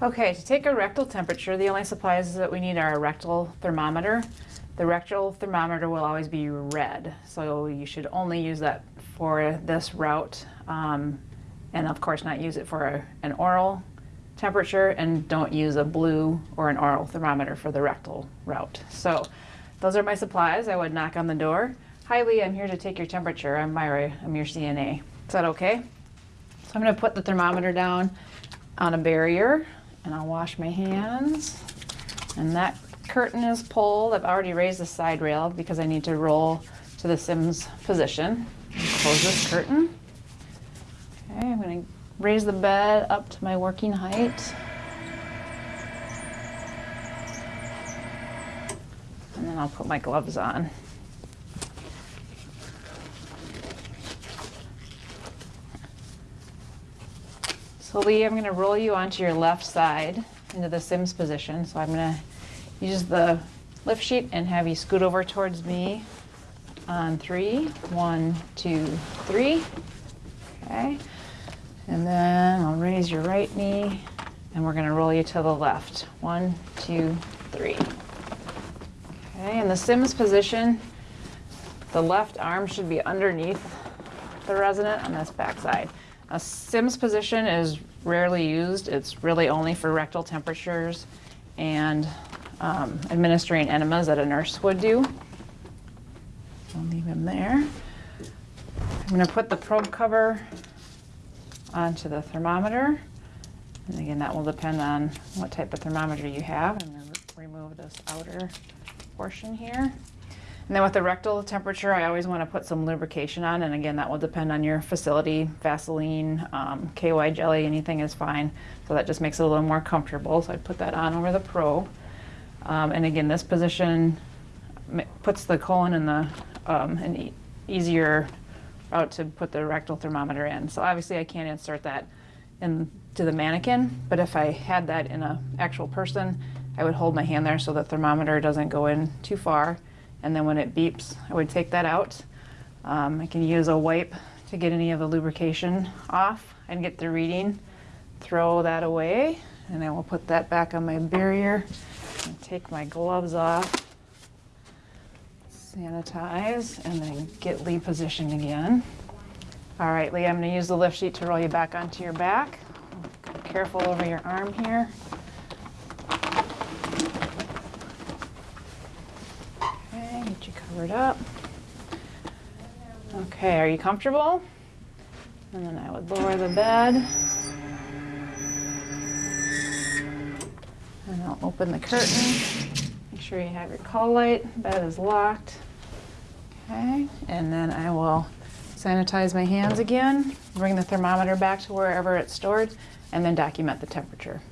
Okay, to take a rectal temperature, the only supplies that we need are a rectal thermometer. The rectal thermometer will always be red, so you should only use that for this route. Um, and of course not use it for a, an oral temperature and don't use a blue or an oral thermometer for the rectal route. So those are my supplies. I would knock on the door. Hi Lee, I'm here to take your temperature. I'm Myra, I'm your CNA. Is that okay? So I'm gonna put the thermometer down on a barrier and I'll wash my hands. And that curtain is pulled. I've already raised the side rail because I need to roll to the Sims position. Close this curtain. Okay, I'm gonna raise the bed up to my working height. And then I'll put my gloves on. So Lee, I'm gonna roll you onto your left side into the Sims position. So I'm gonna use the lift sheet and have you scoot over towards me on three. One, two, three. Okay. And then I'll raise your right knee and we're gonna roll you to the left. One, two, three. Okay, in the Sims position, the left arm should be underneath the resident on this back side. A Sims position is rarely used. It's really only for rectal temperatures and um, administering enemas that a nurse would do. I'll leave him there. I'm going to put the probe cover onto the thermometer. And again, that will depend on what type of thermometer you have. I'm going to remove this outer portion here. And then with the rectal temperature, I always want to put some lubrication on. And again, that will depend on your facility. Vaseline, um, KY jelly, anything is fine. So that just makes it a little more comfortable. So I'd put that on over the probe. Um, and again, this position puts the colon in the um, an e easier route to put the rectal thermometer in. So obviously I can't insert that into the mannequin, but if I had that in an actual person, I would hold my hand there so the thermometer doesn't go in too far and then when it beeps, I would take that out. Um, I can use a wipe to get any of the lubrication off and get the reading. Throw that away, and I will put that back on my barrier and take my gloves off, sanitize, and then get Lee positioned again. All right, Lee, I'm gonna use the lift sheet to roll you back onto your back. Careful over your arm here. Get you covered up. Okay, are you comfortable? And then I would lower the bed. And I'll open the curtain. Make sure you have your call light. Bed is locked. Okay, and then I will sanitize my hands again, bring the thermometer back to wherever it's stored, and then document the temperature.